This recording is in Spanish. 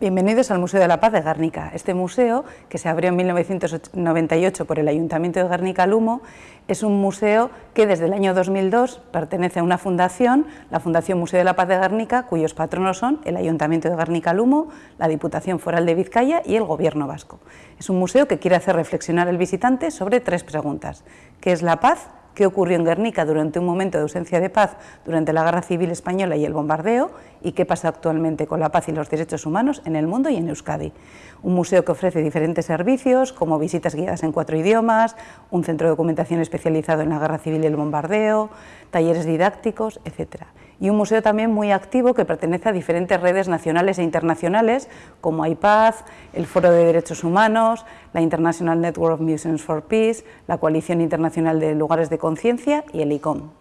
Bienvenidos al Museo de la Paz de Guernica. Este museo, que se abrió en 1998 por el Ayuntamiento de Guernica-Lumo, es un museo que desde el año 2002 pertenece a una fundación, la Fundación Museo de la Paz de Guernica, cuyos patronos son el Ayuntamiento de Guernica-Lumo, la Diputación Foral de Vizcaya y el Gobierno Vasco. Es un museo que quiere hacer reflexionar al visitante sobre tres preguntas. ¿Qué es la paz? Qué ocurrió en Guernica durante un momento de ausencia de paz durante la Guerra Civil Española y el bombardeo y qué pasa actualmente con la paz y los derechos humanos en el mundo y en Euskadi. Un museo que ofrece diferentes servicios como visitas guiadas en cuatro idiomas, un centro de documentación especializado en la Guerra Civil y el bombardeo, talleres didácticos, etc. Y un museo también muy activo que pertenece a diferentes redes nacionales e internacionales como IPAZ, el Foro de Derechos Humanos, la International Network of Museums for Peace, la Coalición Internacional de Lugares de Conciencia y el ICOM.